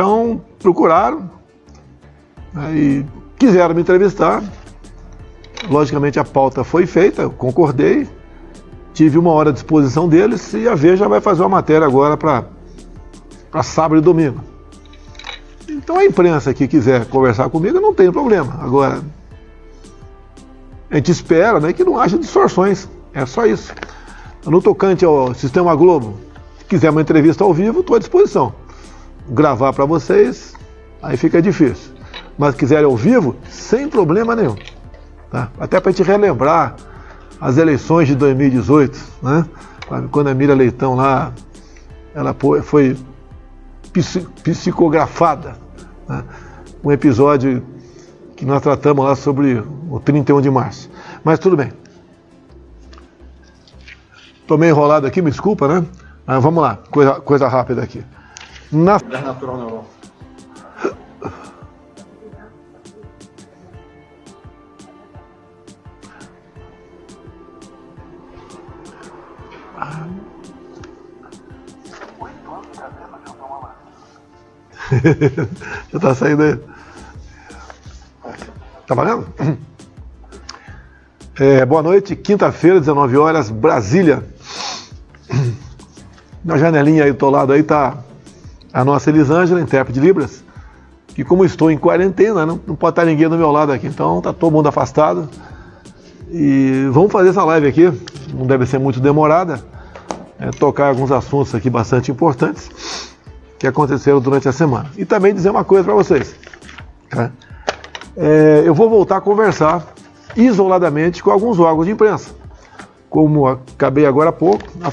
Então, procuraram né, e quiseram me entrevistar. Logicamente, a pauta foi feita, eu concordei, tive uma hora à disposição deles e a Veja vai fazer uma matéria agora para sábado e domingo. Então, a imprensa que quiser conversar comigo, não tem problema. Agora, a gente espera né, que não haja distorções, é só isso. No tocante ao Sistema Globo, se quiser uma entrevista ao vivo, estou à disposição gravar para vocês, aí fica difícil. Mas quiserem ao vivo, sem problema nenhum. Tá? Até para a gente relembrar as eleições de 2018, né? quando a Mira Leitão lá, ela foi psicografada. Né? Um episódio que nós tratamos lá sobre o 31 de março. Mas tudo bem. Estou meio enrolado aqui, me desculpa, né? Mas vamos lá, coisa, coisa rápida aqui. Na... É natural neural. Já tá saindo aí. Tá valendo? É, boa noite, quinta-feira, 19 horas, Brasília. Na janelinha aí do teu lado aí tá a nossa Elisângela, intérprete de Libras, que como estou em quarentena, não, não pode estar ninguém do meu lado aqui, então tá todo mundo afastado. E vamos fazer essa live aqui, não deve ser muito demorada, é, tocar alguns assuntos aqui bastante importantes que aconteceram durante a semana. E também dizer uma coisa para vocês. Tá? É, eu vou voltar a conversar isoladamente com alguns órgãos de imprensa. Como acabei agora há pouco,